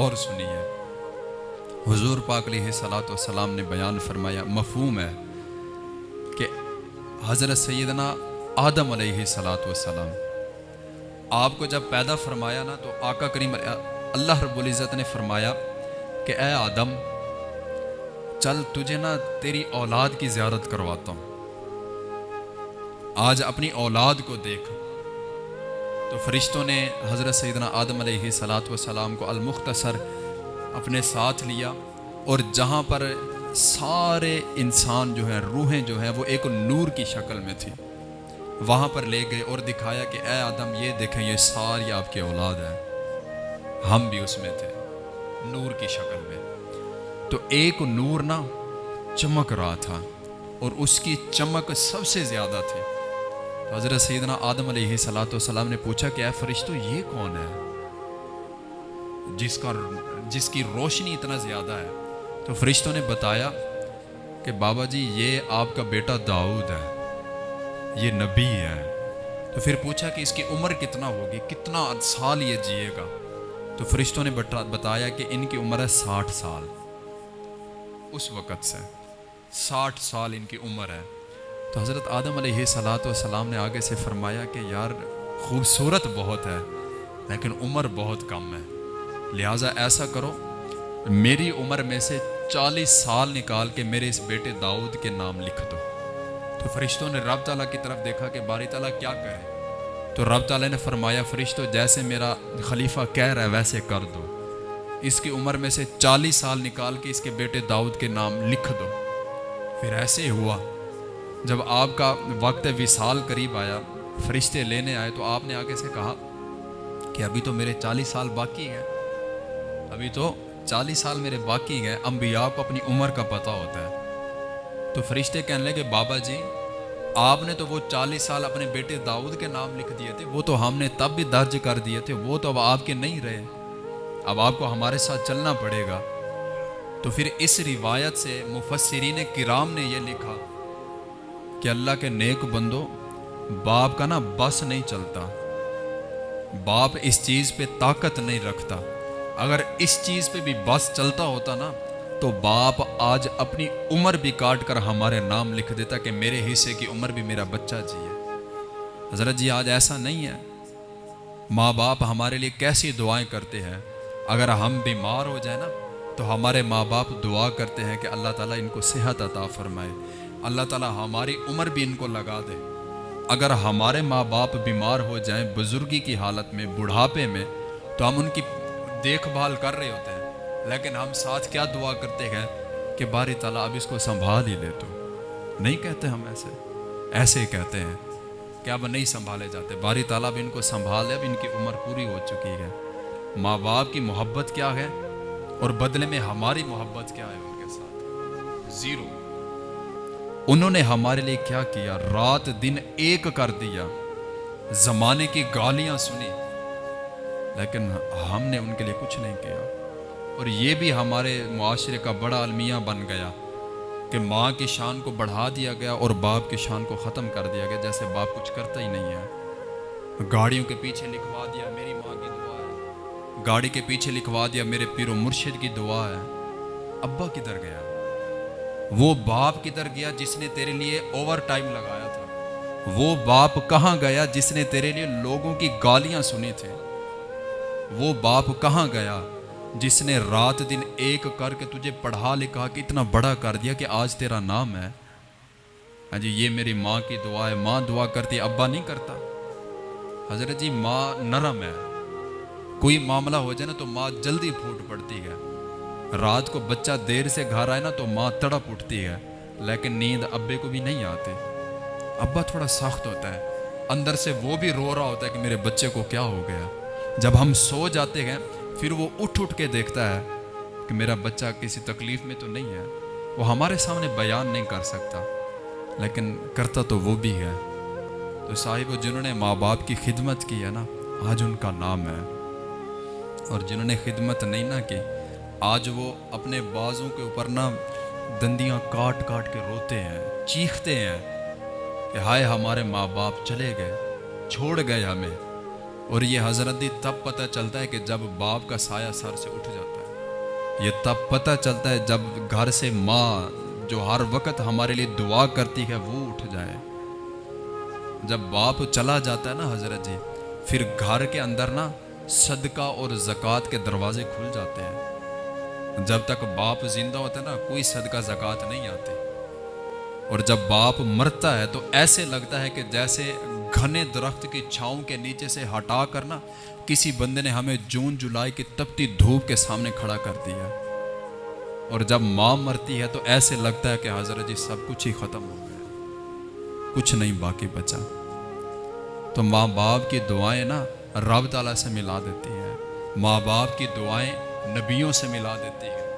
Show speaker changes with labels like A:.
A: اور سنیے۔ حضور پاک علیہ صلاۃ والسلام نے بیان فرمایا، مفہوم ہے کہ حضرت سیدنا آدم علیہ صلاۃ والسلام، آپ کو جب پیدا فرمایا نا، تو آقا کریم اللہ رب العزت نے فرمایا کہ اے آدم، چل تجھے نا تیری اولاد کی زیارت کرواتا ہوں۔ آج اپنی اولاد کو دیکھ۔ تو فرشتوں نے حضرت سیدنا آدم علیہ صلاۃ والسلام کو المختصر اپنے ساتھ لیا اور جہاں پر سارے انسان جو ہیں، روحیں جو ہیں، وہ ایک نور کی شکل میں تھی وہاں پر لے گئے اور دکھایا کہ اے آدم، یہ دیکھیں، یہ ساری آپ کی اولاد ہے۔ ہم بھی اس میں تھے، نور کی شکل میں۔ تو ایک نور نا چمک رہا تھا اور اس کی چمک سب سے زیادہ تھی۔ تو حضرت سیدنا آدم علیہ صلاۃ والسلام نے پوچھا کہ اے فرشتو، یہ کون ہے؟ جس کا جس کی روشنی اتنا زیادہ ہے۔ تو فرشتوں نے بتایا کہ بابا جی یہ آپ کا بیٹا داؤد ہے، یہ نبی ہے۔ تو پھر پوچھا کہ اس کی عمر کتنا ہوگی؟ کتنا سال یہ جیے گا؟ تو فرشتوں نے بتایا کہ ان کی عمر ہے ساٹھ سال۔ اس وقت سے ساٹھ سال ان کی عمر ہے۔ تو حضرت آدم علیہ صلاۃ والسلام نے آگے سے فرمایا کہ یار خوبصورت بہت ہے، لیکن عمر بہت کم ہے۔ لہٰذا ایسا کرو، میری عمر میں سے چالیس سال نکال کے میرے اس بیٹے داؤد کے نام لکھ دو۔ تو فرشتوں نے رب تعالیٰ کی طرف دیکھا کہ باری تعالیٰ کیا کرے۔ تو رب تعالیٰ نے فرمایا فرشتوں جیسے میرا خلیفہ کہہ رہا ہے، ویسے کر دو۔ اس کی عمر میں سے چالیس سال نکال کے اس کے بیٹے داؤد کے نام لکھ دو۔ پھر ایسے ہی ہوا جب آپ کا وقت وصال قریب آیا، فرشتے لینے آئے، تو آپ نے آگے سے کہا کہ ابھی تو میرے چالیس سال باقی ہیں۔ ابھی تو چالیس سال میرے باقی ہیں، انبیاء کو اپنی عمر کا پتہ ہوتا ہے۔ تو فرشتے کہنے لگے، بابا جی آپ نے تو وہ چالیس سال اپنے بیٹے داؤد کے نام لکھ دیے تھے، وہ تو ہم نے تب بھی درج کر دیے تھے، وہ تو اب آپ کے نہیں رہے۔ اب آپ کو ہمارے ساتھ چلنا پڑے گا۔ تو پھر اس روایت سے مفسرین کرام نے یہ لکھا کہ اللہ کے نیک بندو باپ کا نا بس نہیں چلتا۔ باپ اس چیز پہ طاقت نہیں رکھتا۔ اگر اس چیز پہ بھی بس چلتا ہوتا نا، تو باپ آج اپنی عمر بھی کاٹ کر ہمارے نام لکھ دیتا کہ میرے حصے کی عمر بھی میرا بچہ جی ہے۔ حضرت جی آج ایسا نہیں ہے۔ ماں باپ ہمارے لیے کیسی دعائیں کرتے ہیں؟ اگر ہم بیمار ہو جائیں نا، تو ہمارے ماں باپ دعا کرتے ہیں کہ اللہ تعالیٰ ان کو صحت عطا فرمائے۔ اللہ تعالیٰ ہماری عمر بھی ان کو لگا دے۔ اگر ہمارے ماں باپ بیمار ہو جائیں بزرگی کی حالت میں، بڑھاپے میں، تو ہم ان کی دیکھ بھال کر رہے ہوتے ہیں۔ لیکن ہم ساتھ کیا دعا کرتے ہیں کہ باری تعالیٰ اب اس کو سنبھال ہی لے تو؟ نہیں کہتے ہم ایسے۔ ایسے ہی کہتے ہیں کہ اب نہیں سنبھالے جاتے۔ باری تعالیٰ اب ان کو سنبھالے اب ان کی عمر پوری ہو چکی ہے۔ ماں باپ کی محبت کیا ہے؟ اور بدلے میں ہماری محبت کیا ہے ان کے ساتھ؟ زیرو۔ انہوں نے ہمارے لیے کیا کیا؟ رات دن ایک کر دیا۔ زمانے کی گالیاں سنی۔ لیکن ہم نے ان کے لیے کچھ نہیں کیا۔ اور یہ بھی ہمارے معاشرے کا بڑا المیہ بن گیا کہ ماں کی شان کو بڑھا دیا گیا اور باپ کی شان کو ختم کر دیا گیا، جیسے باپ کچھ کرتا ہی نہیں ہے۔ گاڑیوں کے پیچھے لکھوا دیا میری ماں کی دعا ہے۔ گاڑی کے پیچھے لکھوا دیا میرے پیر و مرشد کی دعا ہے۔ ابا کدھر گیا؟ وہ باپ کدھر گیا جس نے تیرے لیے اوور ٹائم لگایا تھا؟ وہ باپ کہاں گیا جس نے تیرے لیے لوگوں کی گالیاں سنی تھے وہ باپ کہاں گیا جس نے رات دن ایک کر کے تجھے پڑھا لکھا کہ اتنا بڑا کر دیا کہ آج تیرا نام ہے؟ ہاں جی یہ میری ماں کی دعا ہے۔ ماں دعا کرتی، ابا نہیں کرتا۔ حضرت جی ماں نرم ہے۔ کوئی معاملہ ہو جائے نا تو ماں جلدی پھوٹ پڑتی ہے۔ رات کو بچہ دیر سے گھر آئے نا تو ماں تڑپ اٹھتی ہے، لیکن نیند ابے کو بھی نہیں آتی۔ ابا تھوڑا سخت ہوتا ہے۔ اندر سے وہ بھی رو رہا ہوتا ہے کہ میرے بچے کو کیا ہو گیا۔ جب ہم سو جاتے ہیں، پھر وہ اٹھ اٹھ کے دیکھتا ہے کہ میرا بچہ کسی تکلیف میں تو نہیں ہے۔ وہ ہمارے سامنے بیان نہیں کر سکتا، لیکن کرتا تو وہ بھی ہے۔ تو صاحب، جنہوں نے ماں باپ کی خدمت کی ہے نا، آج ان کا نام ہے۔ اور جنہوں نے خدمت نہیں نہ کی آج وہ اپنے بازوں کے اوپر نا دندیاں کاٹ کاٹ کے روتے ہیں، چیختے ہیں کہ ہائے ہمارے ماں باپ چلے گئے، چھوڑ گئے ہمیں۔ اور یہ حضرت تب پتہ چلتا ہے کہ جب باپ کا سایہ سر سے اٹھ جاتا ہے۔ یہ تب پتہ چلتا ہے جب گھر سے ماں جو ہر وقت ہمارے لیے دعا کرتی ہے، وہ اٹھ جائے۔ جب باپ چلا جاتا ہے نا حضرت جی پھر گھر کے اندر نا صدقہ اور زکوٰۃ کے دروازے کھل جاتے ہیں۔ جب تک باپ زندہ ہوتا ہے نا، کوئی صدقہ، زکوٰۃ نہیں آتے۔ اور جب باپ مرتا ہے تو ایسے لگتا ہے کہ جیسے گھنے درخت کی چھاؤں کے نیچے سے ہٹا کر نا، کسی بندے نے ہمیں جون، جولائی کی تپتی دھوپ کے سامنے کھڑا کر دیا۔ اور جب ماں مرتی ہے تو ایسے لگتا ہے کہ حضرت جی سب کچھ ہی ختم ہو گیا۔ کچھ نہیں باقی بچا۔ تو ماں باپ کی دعائیں نا رب تعالیٰ سے ملا دیتی ہے ماں باپ کی دعائیں نبیوں سے ملا دیتی ہے۔